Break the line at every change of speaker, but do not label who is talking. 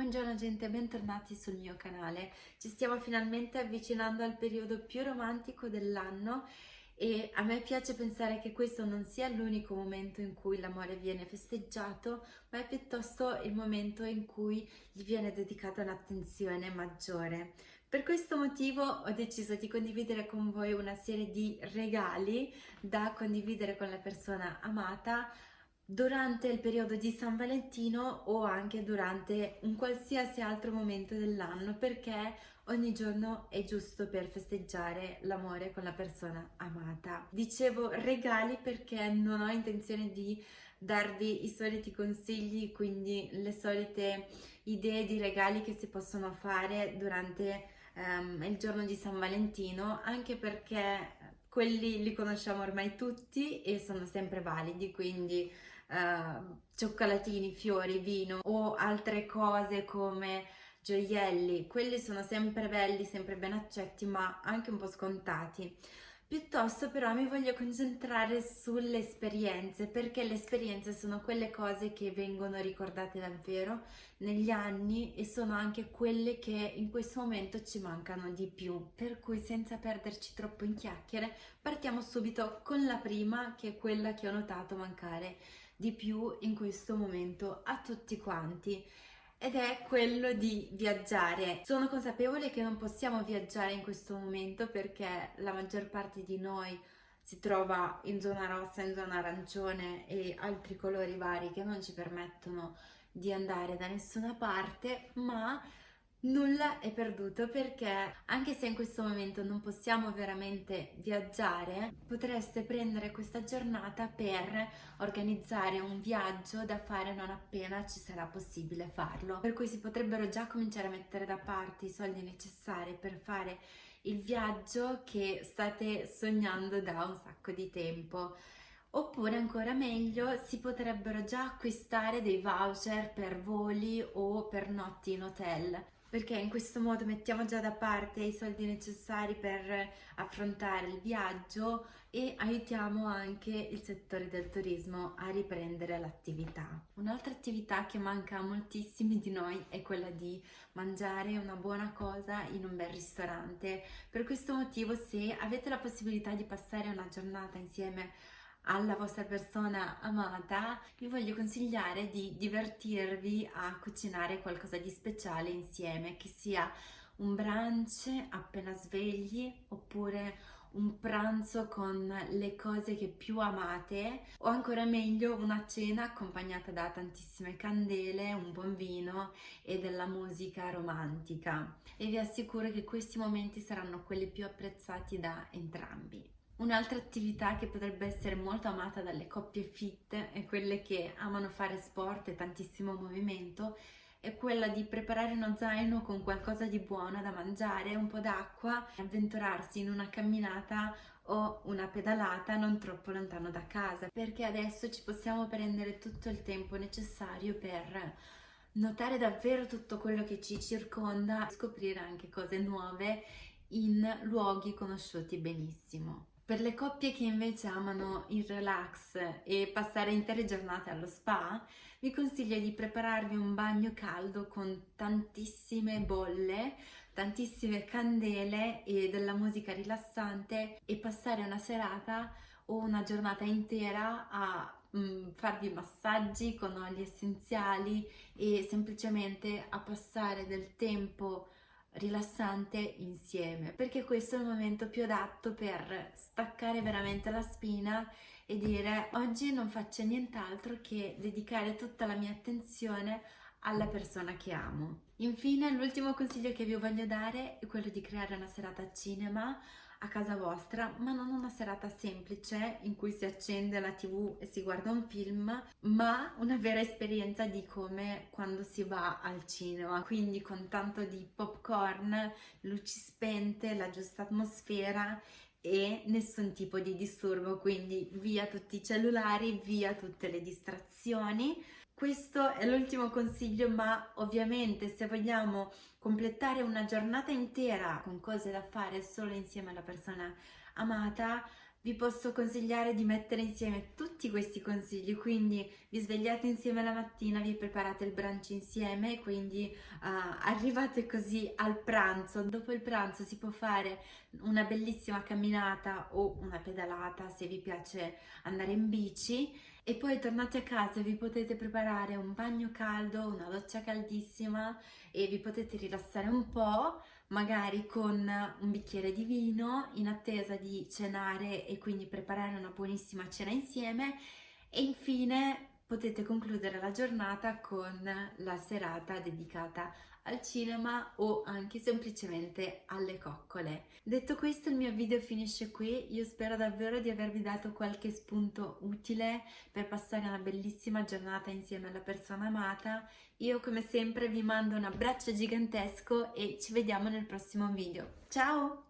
Buongiorno gente, bentornati sul mio canale. Ci stiamo finalmente avvicinando al periodo più romantico dell'anno e a me piace pensare che questo non sia l'unico momento in cui l'amore viene festeggiato, ma è piuttosto il momento in cui gli viene dedicata un'attenzione maggiore. Per questo motivo ho deciso di condividere con voi una serie di regali da condividere con la persona amata durante il periodo di San Valentino o anche durante un qualsiasi altro momento dell'anno perché ogni giorno è giusto per festeggiare l'amore con la persona amata. Dicevo regali perché non ho intenzione di darvi i soliti consigli, quindi le solite idee di regali che si possono fare durante um, il giorno di San Valentino, anche perché quelli li conosciamo ormai tutti e sono sempre validi, quindi uh, cioccolatini, fiori, vino o altre cose come gioielli, quelli sono sempre belli, sempre ben accetti, ma anche un po' scontati. Piuttosto però mi voglio concentrare sulle esperienze, perché le esperienze sono quelle cose che vengono ricordate davvero negli anni e sono anche quelle che in questo momento ci mancano di più. Per cui senza perderci troppo in chiacchiere, partiamo subito con la prima, che è quella che ho notato mancare di più in questo momento a tutti quanti ed è quello di viaggiare. Sono consapevole che non possiamo viaggiare in questo momento perché la maggior parte di noi si trova in zona rossa, in zona arancione e altri colori vari che non ci permettono di andare da nessuna parte, ma nulla è perduto perché anche se in questo momento non possiamo veramente viaggiare potreste prendere questa giornata per organizzare un viaggio da fare non appena ci sarà possibile farlo. Per cui si potrebbero già cominciare a mettere da parte i soldi necessari per fare il viaggio che state sognando da un sacco di tempo. Oppure ancora meglio si potrebbero già acquistare dei voucher per voli o per notti in hotel perché in questo modo mettiamo già da parte i soldi necessari per affrontare il viaggio e aiutiamo anche il settore del turismo a riprendere l'attività. Un'altra attività che manca a moltissimi di noi è quella di mangiare una buona cosa in un bel ristorante. Per questo motivo se avete la possibilità di passare una giornata insieme alla vostra persona amata, vi voglio consigliare di divertirvi a cucinare qualcosa di speciale insieme, che sia un brunch appena svegli oppure un pranzo con le cose che più amate o ancora meglio una cena accompagnata da tantissime candele, un buon vino e della musica romantica e vi assicuro che questi momenti saranno quelli più apprezzati da entrambi. Un'altra attività che potrebbe essere molto amata dalle coppie fit e quelle che amano fare sport e tantissimo movimento è quella di preparare uno zaino con qualcosa di buono da mangiare, un po' d'acqua, avventurarsi in una camminata o una pedalata non troppo lontano da casa, perché adesso ci possiamo prendere tutto il tempo necessario per notare davvero tutto quello che ci circonda, scoprire anche cose nuove in luoghi conosciuti benissimo. Per le coppie che invece amano il relax e passare intere giornate allo spa, vi consiglio di prepararvi un bagno caldo con tantissime bolle, tantissime candele e della musica rilassante e passare una serata o una giornata intera a mm, farvi massaggi con oli essenziali e semplicemente a passare del tempo rilassante insieme perché questo è il momento più adatto per staccare veramente la spina e dire oggi non faccio nient'altro che dedicare tutta la mia attenzione alla persona che amo. Infine l'ultimo consiglio che vi voglio dare è quello di creare una serata cinema a casa vostra, ma non una serata semplice in cui si accende la tv e si guarda un film, ma una vera esperienza di come quando si va al cinema, quindi con tanto di popcorn, luci spente, la giusta atmosfera e nessun tipo di disturbo, quindi via tutti i cellulari, via tutte le distrazioni. Questo è l'ultimo consiglio, ma ovviamente se vogliamo completare una giornata intera con cose da fare solo insieme alla persona amata, vi posso consigliare di mettere insieme tutti questi consigli, quindi vi svegliate insieme la mattina, vi preparate il brunch insieme, quindi uh, arrivate così al pranzo, dopo il pranzo si può fare una bellissima camminata o una pedalata se vi piace andare in bici e poi tornate a casa e vi potete preparare un bagno caldo, una doccia caldissima e vi potete rilassare un po' magari con un bicchiere di vino in attesa di cenare e quindi preparare una buonissima cena insieme. E infine potete concludere la giornata con la serata dedicata al cinema o anche semplicemente alle coccole. Detto questo il mio video finisce qui, io spero davvero di avervi dato qualche spunto utile per passare una bellissima giornata insieme alla persona amata. Io come sempre vi mando un abbraccio gigantesco e ci vediamo nel prossimo video. Ciao!